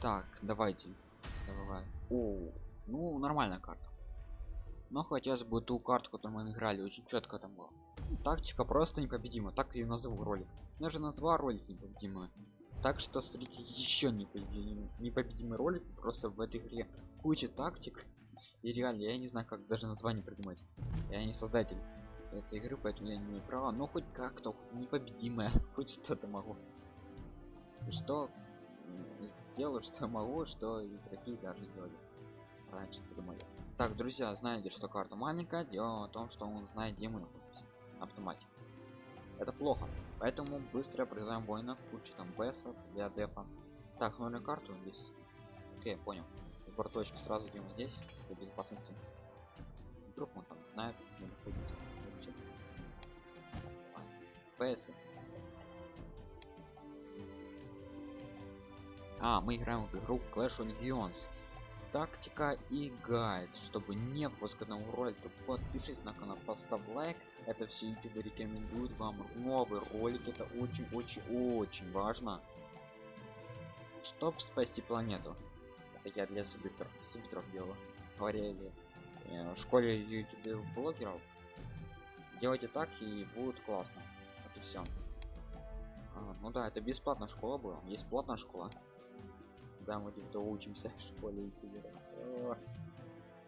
Так, давайте. Давай. О, ну нормальная карта. Но хотелось бы ту карту, которую мы играли, очень четко там было. Тактика просто непобедима, так я назову ролик. Я же назвал ролик непобедимый. Так что смотрите еще непобедимый, непобедимый ролик просто в этой игре куча тактик. И реально, я не знаю, как даже название придумать. Я не создатель этой игры, поэтому я не имею права. Но хоть как-то непобедимая, хоть что-то могу. Что делаю, что могу, что игроки даже делали раньше придумали. Так, друзья, знаете, что карта маленькая, дело в том, что он знает, где мы находимся на автомате. Это плохо, поэтому быстро призываем воинов, куча там бесов для дефа. Так, новую карту здесь. Окей, понял. Сбор точки сразу идем здесь, для безопасности. Вдруг он там знает, где находимся. ПС. А, мы играем в игру Clash of Legends тактика и гайд чтобы не пропускать новый ролик то подпишись на канал поставь лайк. Это все youtube рекомендуют вам. Новый ролик. Это очень очень очень важно. Чтобы спасти планету. Это я для субтитров субтитров делаю. Говорили э, в школе youtube блогеров. Делайте так и будет классно. Это все а, ну да это бесплатная школа была. Есть платная школа да мы где-то учимся в школе ютубера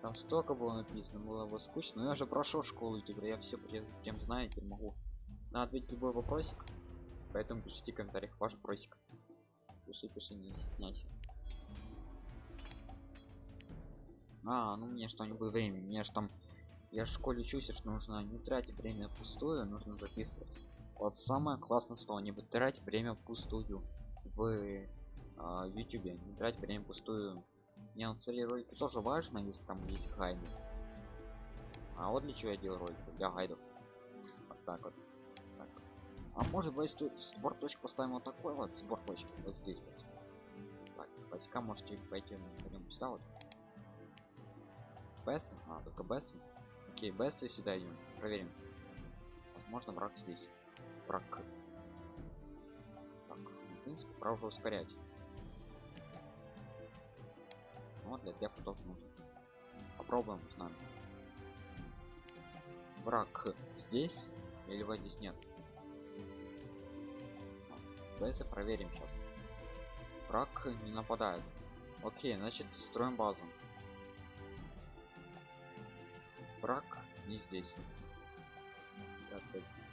там столько было написано было бы скучно. Но я же прошел школу ютубера я все прям, знаю теперь могу. На ответить любой вопросик поэтому пишите в комментариях ваш вопросик пиши пиши не стесняйся а ну мне что не будет времени мне же там я в школе учусь что нужно не тратить время пустую нужно записывать. Вот самое классное слово не тратить время пустую в а, в YouTube, не тратить время пустую. Не, ну, цели ролики тоже важно, если там есть гайды. А вот для чего я делаю ролики? Для гайдов. Вот так вот. Так. А может быть сбор точек поставим вот такой вот сбор точки. Вот здесь вот. Так, войска можете пойти пойдем сюда вот. Бессы? А, только бессы. Окей, бессы сюда идем. Проверим. Возможно, враг здесь. Враг. Так, в принципе, пора уже ускорять но для дефа тоже нужно попробуем нами враг здесь или его здесь нет? Давайте проверим сейчас. Враг не нападает. Окей значит строим базу. Враг не здесь.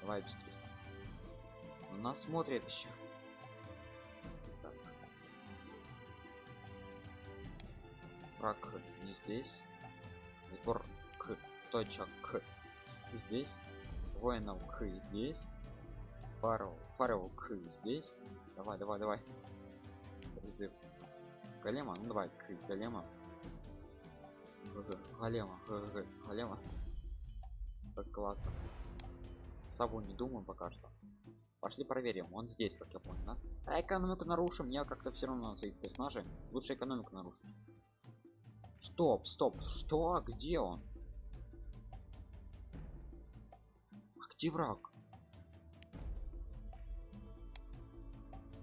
Давай быстрее он нас смотрит еще враг не здесь. Сбор к точек к здесь. Воинов к здесь. Фаров фаров к здесь. Давай давай давай. Призыв. Голема ну давай к голема. Голема голема. Как классно. Сабу не думаю пока что. Пошли проверим. Он здесь как я понял да? а экономику нарушим я как-то все равно своих персонажей лучше экономику нарушить Стоп, стоп, что? Где он? А где враг?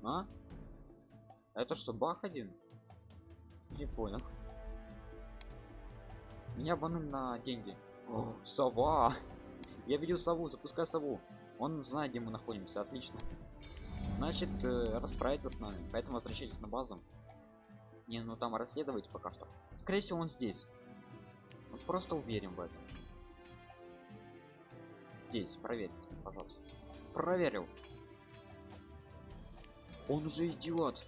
А? Это что, бах один? Не понял. Меня обманули на деньги. О, сова! Я видел сову, запускай сову. Он знает, где мы находимся, отлично. Значит, э, расправится с нами, поэтому возвращайтесь на базу. Не, ну там расследовать пока что. Скорее всего, он здесь. Вот просто уверен в этом. Здесь, проверь, пожалуйста. Проверил. Он уже идет.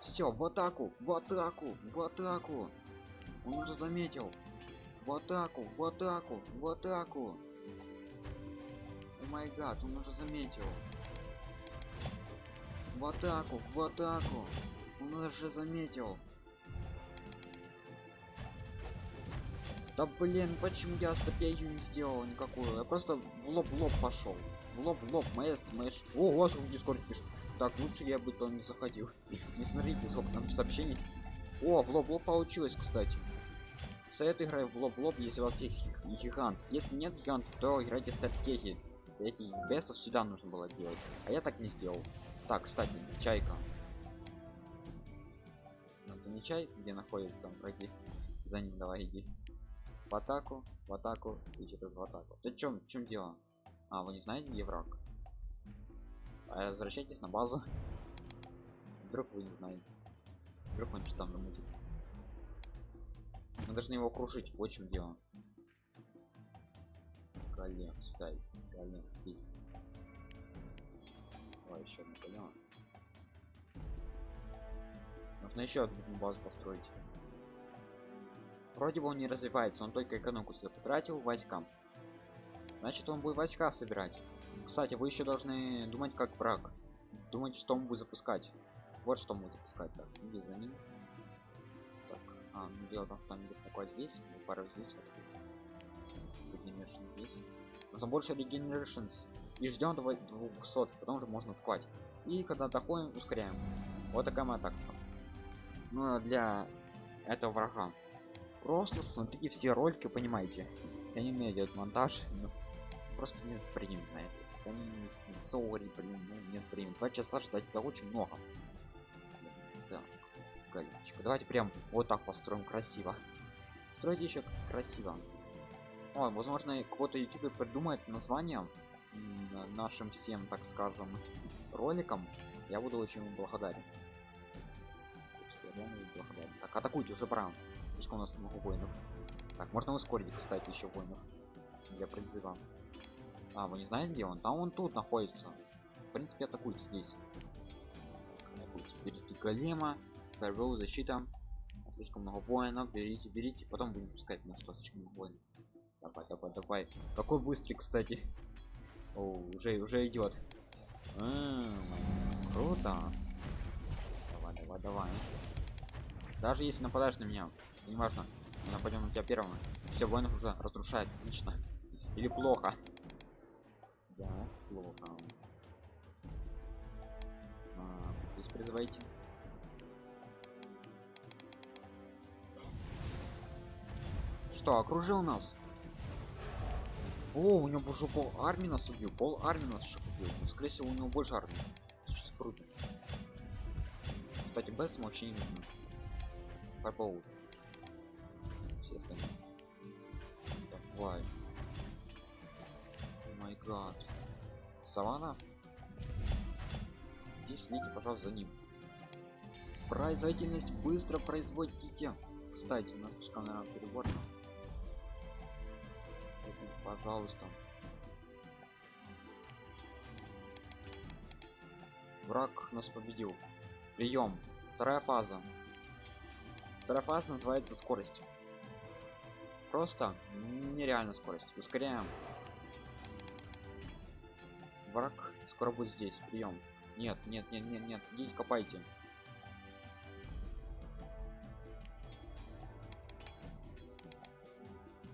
Все, в атаку, в атаку, в атаку. Он уже заметил. В атаку, в атаку, в атаку. О май гад, он уже заметил. В атаку, в атаку. Он уже заметил. Да блин, почему я стратегию не сделал никакую? Я просто в лоб в лоб пошел. В лоб в лоб, моя мэш. О, у вас в дискорд пишет. Так, лучше я бы то не заходил. Не смотрите, сколько там сообщений. О, в лоб в лоб получилось, кстати. Совет играй в лоб в лоб, если у вас есть гигант. Если нет гиганта, то играйте стратегии. Эти бесов сюда нужно было делать. А я так не сделал. Так, кстати, чайка. Замечай где находятся враги. За ним давай иди. В атаку в атаку и через в атаку. Ты чем чем дело? А вы не знаете где враг? А возвращайтесь на базу. Вдруг вы не знаете. Вдруг он что там намутит. Мы должны его крушить вот чем дело. Голем стай голем здесь давай еще одну голема нужно еще одну базу построить. Вроде бы он не развивается он только экономику себе потратил войскам значит он будет войска собирать. Кстати вы еще должны думать как враг. Думать что он будет запускать. Вот что он будет запускать так иди за ним. Так а ну дело в том что он будет такой здесь пару здесь Regeneration здесь. Нужно больше regenerations. И ждем до 200 потом уже можно открывать и когда доходим ускоряем. Вот такая моя тактика ну для этого врага. Просто смотрите все ролики понимаете. Я не умею делать монтаж но просто нет времени на это. Сори блин ну, нет времени. Два часа ждать это очень много. Так галечка давайте прям вот так построим красиво. Стройте еще красиво. Ой, возможно кто-то youtube придумает название нашим всем так скажем роликам я буду очень благодарен благодарен. так атакуйте уже пора пускай у нас много воинов. Так можно ускорить кстати еще воинов. Для призыва а вы не знаете где он? Там он тут находится. В принципе атакуйте здесь. Атакуйте. берите голема вторую защита слишком много воинов. Берите берите. Потом будем пускать на слишком много воинов. Давай давай давай. Какой быстрый кстати. О, уже уже идет круто. Давай давай давай даже если нападаешь на меня не важно мы нападем на тебя первым. Все воинов уже разрушает отлично. Или плохо. Да плохо. А, здесь призывайте. Что окружил нас? О у него уже пол армии нас убил пол армии нас убил. Ну, скорее всего у него больше армии. Сейчас круто кстати без вообще не нужно по все остальные. Давай. Май гад. Савана? Здесь следите пожалуйста за ним. Производительность быстро производите. Кстати у нас слишком наверное переборно. Пожалуйста. Враг нас победил. Прием. Вторая фаза вторая фаза называется скорость просто нереально скорость. Ускоряем враг. Скоро будет здесь. Прием. Нет нет нет нет нет. Идите копайте.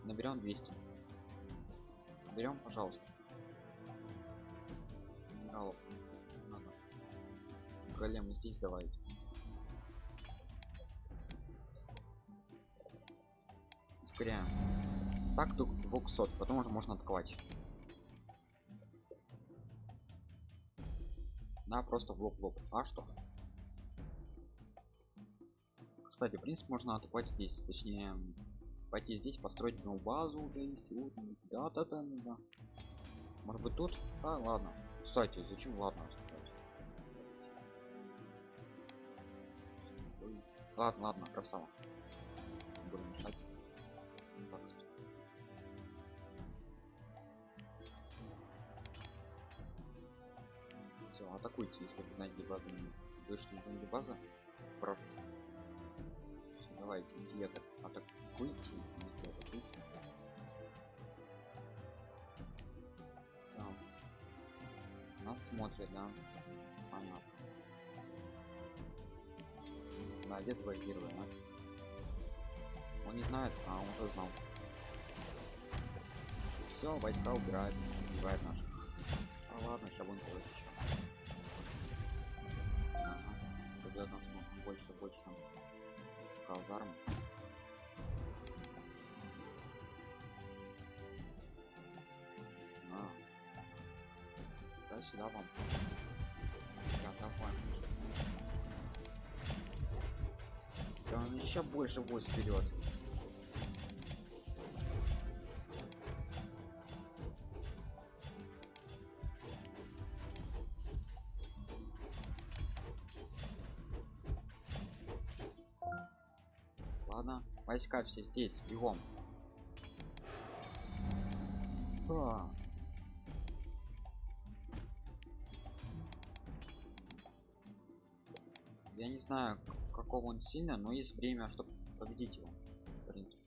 Наберем 200 берем пожалуйста. Генералов. Надо. голем здесь давайте ускоряем так до 200 потом уже можно атаковать. Да просто в лоб в лоб. А что? Кстати в принципе можно атаковать здесь. Точнее пойти здесь построить новую базу уже есть. Да да да да. Может быть тут? А ладно. Кстати зачем? Ладно. Ладно ладно красава. Буду мешать атакуйте если вы знаете базы вышли не база пропуск давайте иди атак атакуйте атакуйте. Все нас смотрят да? Понятно да где твой первый а? он не знает а он уже знал. Все войска убирают убивает наших больше больше казарм а. да сюда вам да, еще больше войск вперед. Войска все здесь, бегом. А. Я не знаю, какого он сильно, но есть время, чтобы победить его. В принципе.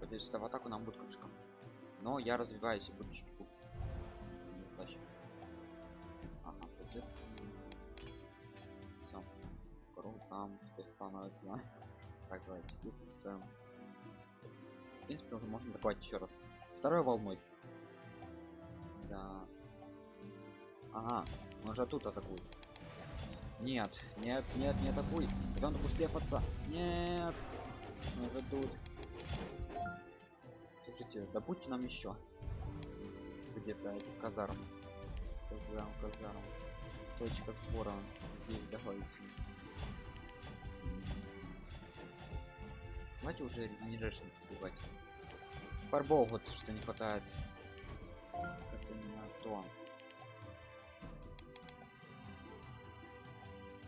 Это в атаку нам будет крышка. Но я развиваюсь и буду чеку. Там теперь становится. да? Так, давайте здесь строим. В принципе, уже можно атаковать еще раз. Второй волной. Да. Ага, он же тут атакует. Нет, нет, нет, не атакуй. Потом ты будешь лефаться. Нет. Он же тут. Слушайте, добудьте нам еще. Где-то этих казарм. Казарм, казарм. Точка сбора. Здесь добавите. Давайте уже регенерашн убивать. Фарбол вот что не хватает. Это не то.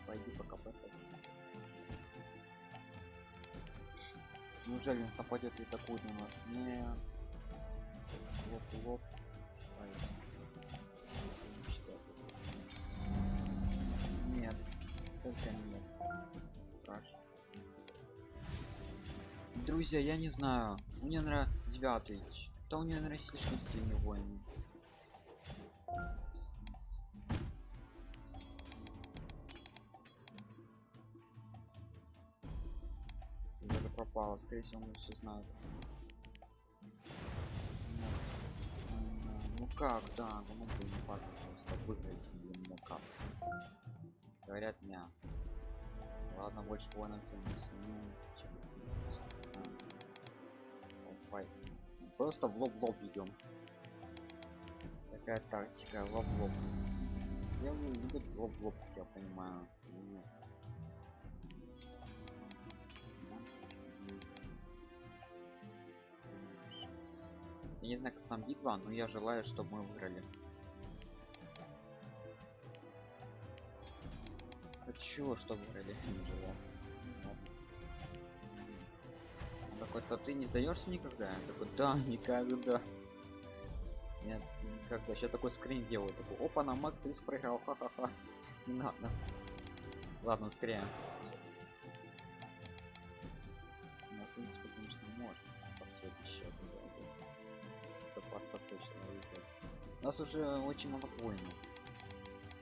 Пойди пока потом. Неужели нас нападет и атакует на нас? Нет. Лоп, лоп. Нет. Только нет. Друзья, я не знаю. У меня. Ч- Да у него нравится слишком сильный воин. Даже пропало, скорее всего, он все. М, Ну как, да, ну бы не факт, просто выиграть, блин, ну как. Говорят, не. Ладно, больше воинов тем не сниму, чем Давай. Просто в лоб в лоб идем. Такая тактика, в лоб в лоб. Все любят в лоб в лоб, я понимаю. Нет. Я не знаю, как там битва, но я желаю, чтобы мы выиграли. Хочу, чтобы выиграли. Не желаю. Такой, то ты не сдаешься никогда? Я такой, да, никогда. Нет, никогда. Сейчас такой скрин делаю, такой, опа, на Макс Рис проиграл, ха-ха-ха. Не надо. Ладно, скорее. Ну, в принципе, конечно, можно построить еще. Это просто точно выиграть. Нас уже очень много воинов.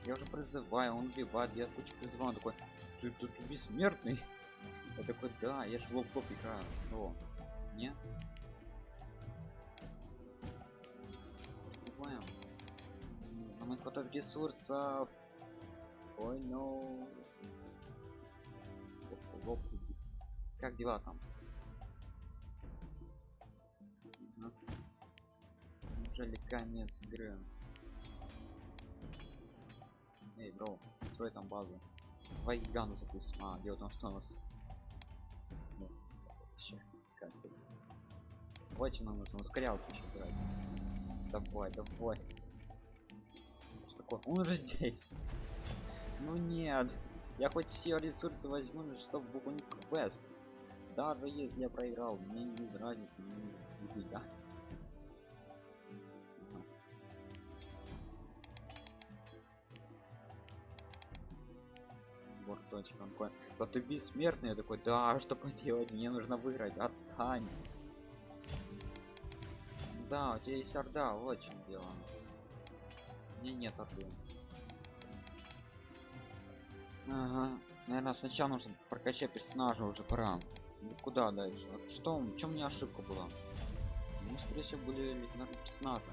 Я уже призываю, он убивает, я кучу призываю, он такой, ты тут бессмертный. Я такой, да, я ж в лоб играю. О, не? Призываем. Нам не хватает ресурсов. Ой, ну. Лоб, лоб убит. Как дела там? Ага. Неужели конец игры? Эй, бро, строй там базу. Давай гигану запустим. А, дело в том, что у нас... Капец. Давайте нам нужно ускорялку еще брать. Давай, давай. Что такое? Он уже здесь. Ну нет. Я хоть все ресурсы возьму, чтобы выполнить квест. Даже если я проиграл, мне не разницы, не будет, Вот точно он такой, да ты бессмертный, я такой, да, что поделать, мне нужно выиграть, отстань. Да, у тебя есть орда, вот чем дело. Мне нет орды. Ага, наверное, сначала нужно прокачать персонажа, уже пора. Ну, куда дальше? Вот что, чем у меня ошибка была? Ну, скорее всего, были персонажи.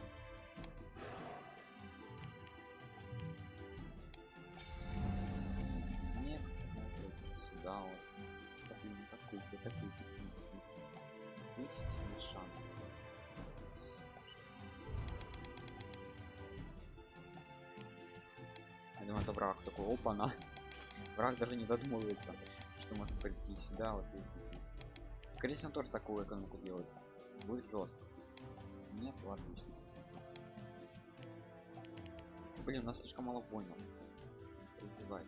Даже не додумывается что можно прийти сюда вот и скорее всего он тоже такую экономику делает. Будет жестко нет отлично. Блин у нас слишком мало понял. Призывать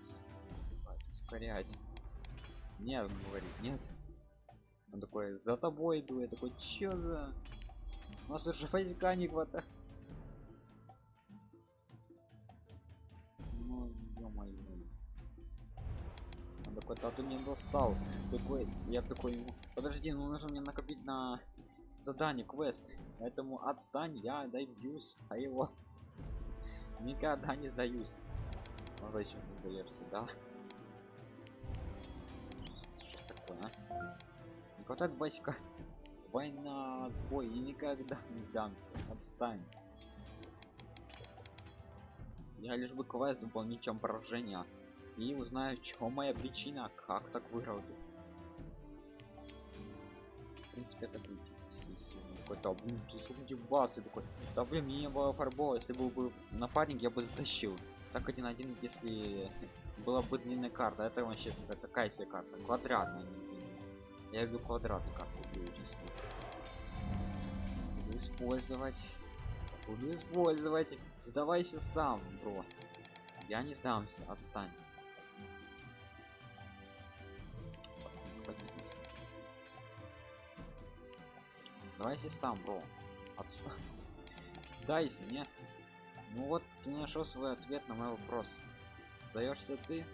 ускорять. Нет он говорит нет. Он такой за тобой иду я такой чё за? У нас уже фейска не хватает а ты мне достал такой я такой подожди ну нужно мне накопить на задание квест. Поэтому отстань я добьюсь а его никогда не сдаюсь. Ну зачем не сдаешься да что такое а? война бой и никогда не сдамся. Отстань. Я лишь бы квест выполнить чем поражение и узнаю чего моя причина как так выиграл в принципе это будет какой-то блин тут басы такой да блин мне не было фарбола. Если был бы напарник я бы затащил так один один если была бы длинная карта. Это вообще такая себе карта. Квадратная я люблю квадратную карту буду использовать. Буду использовать. Сдавайся сам бро. Я не сдамся. Отстань Давайте сам, бро. Отстань. Сдайся, не? Ну вот, ты нашел свой ответ на мой вопрос. Сдаешься ты?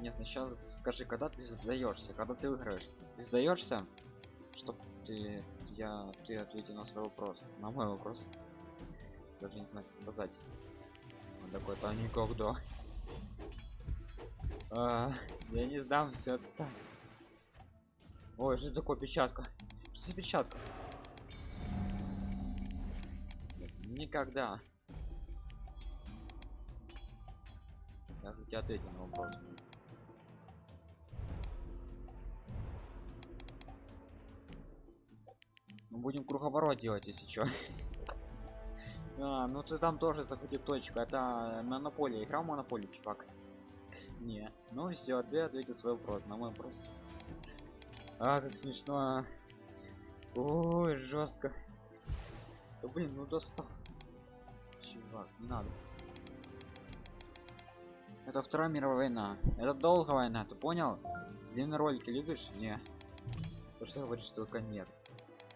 Нет, ну скажи, когда ты сдаешься, когда ты выиграешь. Ты сдаешься, чтоб ты я ты ответил на свой вопрос, на мой вопрос. Даже не знаю, как сказать. Он такой, то никогда. А, я не сдам, все отстань. Ой, что такое печатка? Что за печатка? Никогда. Я же тебе ответил на вопрос. Мы будем круговорот делать, если что. а, ну ты там тоже захватил точку. Это монополия. Играл монополию, чувак. Не. Ну все, ты ответил свой вопрос на мой вопрос. А, как смешно. Ой, жестко. Да блин, ну достал чувак, не надо. Это Вторая мировая война. Это долгая война, ты понял? Длинные ролики любишь? Не. То что говоришь только нет.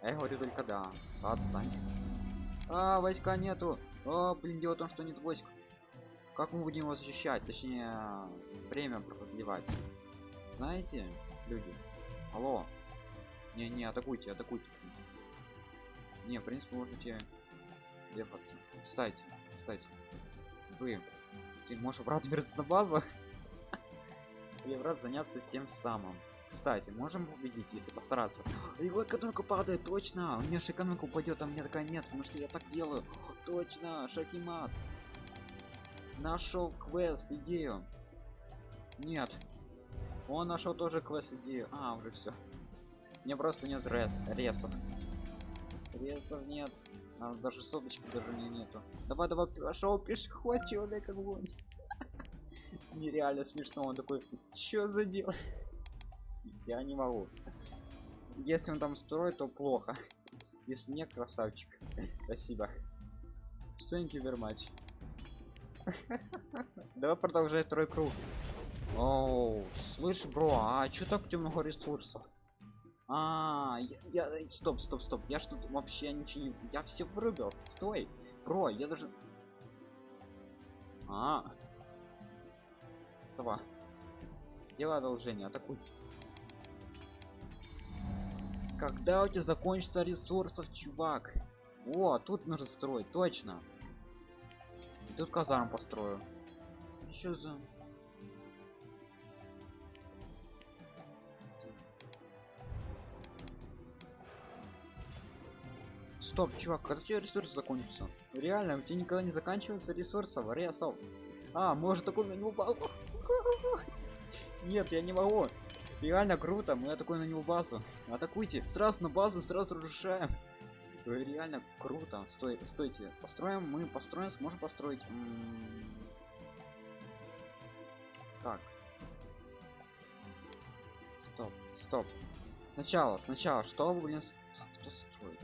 А я говорю только да. Отстань. А, войска нету. А, блин, дело в том, что нет войск. Как мы будем его защищать? Точнее, время продлевать. Знаете, люди? Алло. Не, не, атакуйте, атакуйте. Не, в принципе, можете дефаться. Кстати, кстати, вы ты можешь брат вернуться на базу или брат заняться тем самым. Кстати, можем победить, если постараться. Его экономика падает, точно. У меня же экономика упадет, а мне такая нет, потому что я так делаю. Точно, шахимат. Нашел квест, идею. Нет. Он нашел тоже квест идею. А, уже все. Мне просто нет рес ресов. Ресов нет. А даже соточки даже не нету. Давай, давай, пошел пешеход, человек огонь. Нереально смешно, он такой, что за дело? Я не могу. Если он там строит, то плохо. Если нет, красавчик. Спасибо. Thank you very much. Давай продолжай второй круг. Оу, слышь, бро, а что так много ресурсов? А, я, я стоп, стоп, стоп. Я что тут вообще ничего не. Я все вырубил. Стой. Бро, я даже. А. Сова. Делай одолжение, атакуй. Когда у тебя закончится ресурсов, чувак? О, тут нужно строить, точно. И тут казарм построю. Что за... Стоп, чувак, когда у тебя ресурсы закончатся? Реально, у тебя никогда не заканчивается ресурсов, ресов. А, может такой на него базу? Нет, я не могу. Реально круто, мы такой на него базу. Атакуйте, сразу на базу, сразу разрушаем. Реально круто. Стой, стойте. Построим, мы построим, сможем построить. Так. Стоп, стоп. Сначала, сначала, что, блин, кто строит?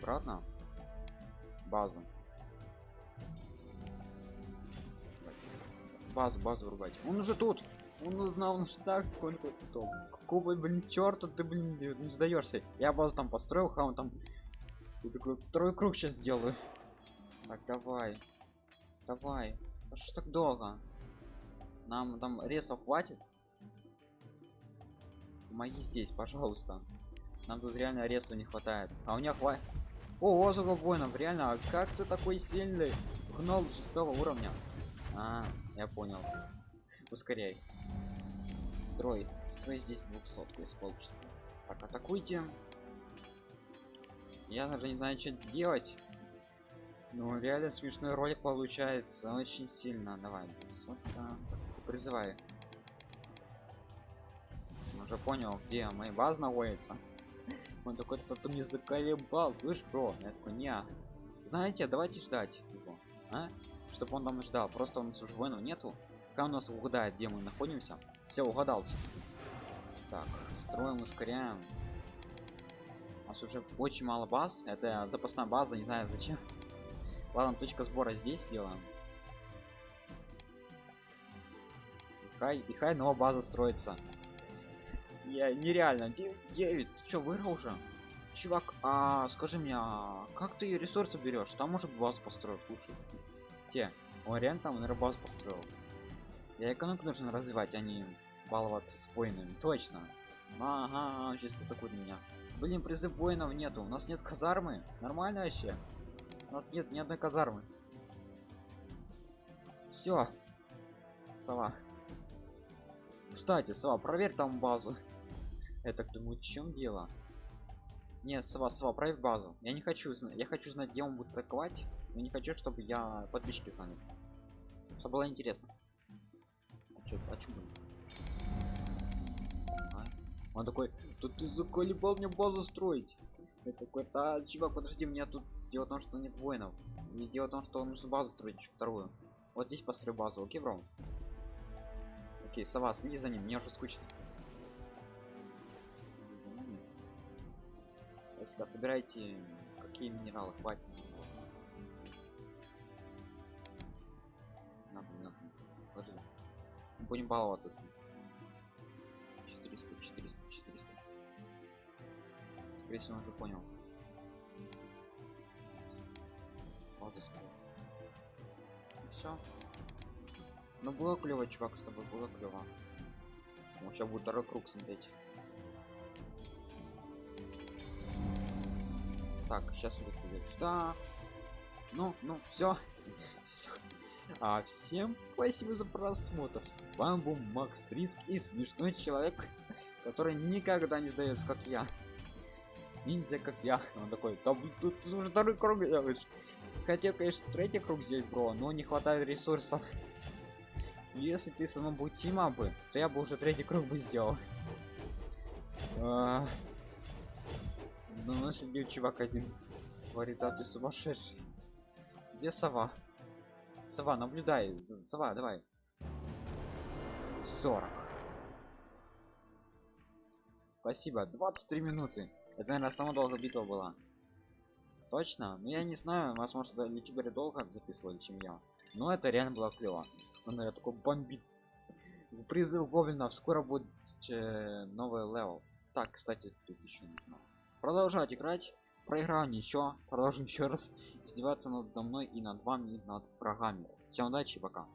Обратно. Базу. Базу, базу врубать. Он уже тут. Он узнал наш. Он такой, «Кто? Какого, блин, черта ты, блин, не сдаешься. Я базу там построил, хаун там. И такой, второй круг сейчас сделаю. Так, давай. Давай. А что так долго? Нам там ресов хватит? Помоги здесь, пожалуйста. Нам тут реально ресов не хватает. А у меня хватит. О, сколько воинов, реально, а как ты такой сильный? Гнол шестого уровня. А, я понял. Ускоряй. Строй. Строй здесь двухсотку из получится. Так, атакуйте. Я даже не знаю, что делать. Ну, реально смешной ролик получается очень сильно. Давай, сотка. Призывай. Уже понял, где моя база находится. Он такой, кто-то мне заколебал, слышь, бро? Я такой, не. Знаете, давайте ждать его, а? Чтобы он там ждал. Просто нас уже воинов нету. Пока у нас угадает, где мы находимся. Все, угадал. Так, строим, ускоряем. У нас уже очень мало баз. Это запасная база, не знаю зачем. Ладно, точка сбора здесь сделаем. И хай, и хай новая база строится. Я нереально. 9, ты чё, выиграл уже? Чувак, а скажи мне, а как ты ресурсы берешь? Там может базу построить лучше. Те, реально там наверное, базу построил. Я экономику нужно развивать, а не баловаться с воинами. Точно. Ага, сейчас атакует меня. Блин, призыв воинов нету. У нас нет казармы. Нормально вообще. У нас нет ни одной казармы. Все. Сова. Кстати, Сова, проверь там базу. Я так думаю, в чем дело? Нет, Сова, Сова, проверь базу. Я не хочу знать. Я хочу знать, где он будет атаковать. Я не хочу, чтобы я подписчики знали. Чтобы было интересно. А чё, а будет? А? Он такой, тут ты заколебал мне базу строить. Я такой, да, чувак, подожди, меня тут дело в том, что нет воинов. И дело в том, что нужно базу строить вторую. Вот здесь построй базу, окей, бро? Окей, сова, следи за ним, мне уже скучно. Если собирайте какие минералы хватит. Надо, надо. Ложи. Будем баловаться с ним. 400, 400, 400. Скорее всего, он уже понял. Все. Ну было клево, чувак, с тобой было клево. Он сейчас будет второй круг смотреть. Так, сейчас вот идет. Ну, ну, все. А всем спасибо за просмотр. С вами был Макс Риск и смешной человек, который никогда не сдается, как я. Ниндзя, как я. Он такой, да тут уже второй круг делаешь. Хотел, конечно, третий круг здесь, бро, но не хватает ресурсов. Если ты сама бы то я бы уже третий круг бы сделал. Ну, у нас сидел чувак один. Говорит, а ты сумасшедший. Где сова? Сова, наблюдай. Сова, давай. 40. Спасибо. 23 минуты. Это, наверное, самая долгая битва была. Точно? Ну я не знаю, возможно, это ютуберы долго записывали, чем я. Но это реально было клево. Он, наверное, такой бомбит. Призыв гоблинов. Скоро будет э, новый level. Так, кстати, тут еще не знаю. Продолжать играть. Проиграл ничего. Продолжим еще раз издеваться надо мной и над вами, и над врагами. Всем удачи, пока.